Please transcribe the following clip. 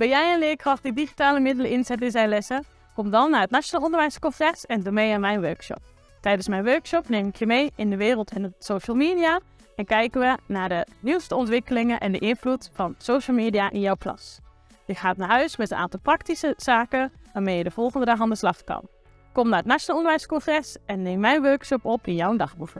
Ben jij een leerkracht die digitale middelen inzet in zijn lessen? Kom dan naar het Nationaal Onderwijscongres en doe mee aan mijn workshop. Tijdens mijn workshop neem ik je mee in de wereld en de social media en kijken we naar de nieuwste ontwikkelingen en de invloed van social media in jouw klas. Je gaat naar huis met een aantal praktische zaken waarmee je de volgende dag aan de slag kan. Kom naar het Nationaal Onderwijscongres en neem mijn workshop op in jouw dagboek.